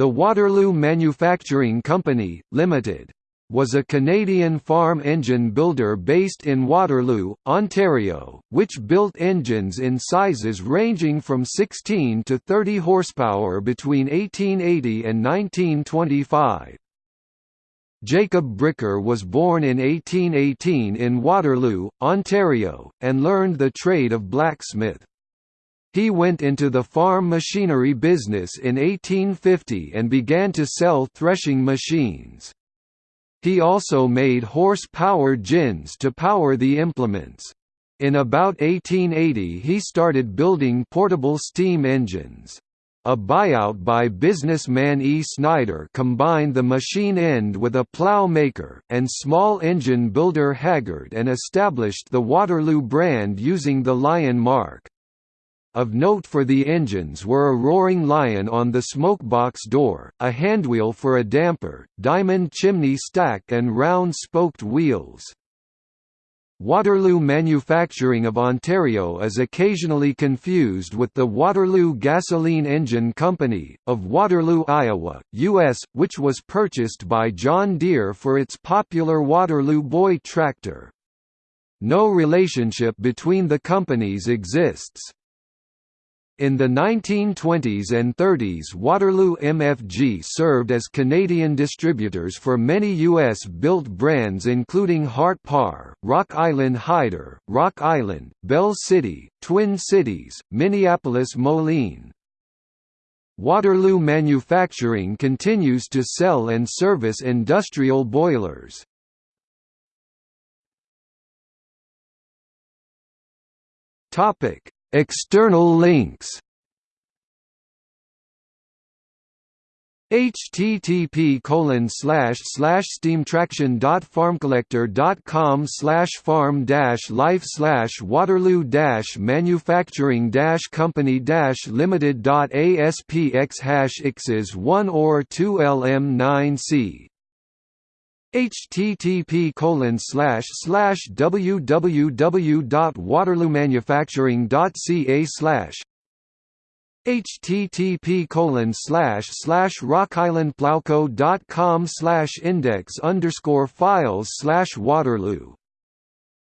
The Waterloo Manufacturing Company, Limited, was a Canadian farm engine builder based in Waterloo, Ontario, which built engines in sizes ranging from 16 to 30 horsepower between 1880 and 1925. Jacob Bricker was born in 1818 in Waterloo, Ontario, and learned the trade of blacksmith. He went into the farm machinery business in 1850 and began to sell threshing machines. He also made horse-power gins to power the implements. In about 1880 he started building portable steam engines. A buyout by businessman E. Snyder combined the machine end with a plow maker, and small engine builder Haggard and established the Waterloo brand using the lion mark. Of note for the engines were a roaring lion on the smokebox door, a handwheel for a damper, diamond chimney stack and round-spoked wheels. Waterloo Manufacturing of Ontario is occasionally confused with the Waterloo Gasoline Engine Company, of Waterloo, Iowa, U.S., which was purchased by John Deere for its popular Waterloo Boy tractor. No relationship between the companies exists. In the 1920s and 30s Waterloo MFG served as Canadian distributors for many U.S.-built brands including Hart-Parr, Rock Island Heider, Rock Island, Bell City, Twin Cities, Minneapolis Moline. Waterloo Manufacturing continues to sell and service industrial boilers. Topic External links. http colon slash slash steamtraction dot farmcollector dot com slash farm dash life slash waterloo dash manufacturing dash company dash limited dot aspx hash x's one or two lm nine c http colon slash slash www.waterloomanufacturing.ca slash http colon slash slash rockislandplowco.com slash index underscore files slash waterloo.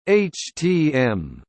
Htm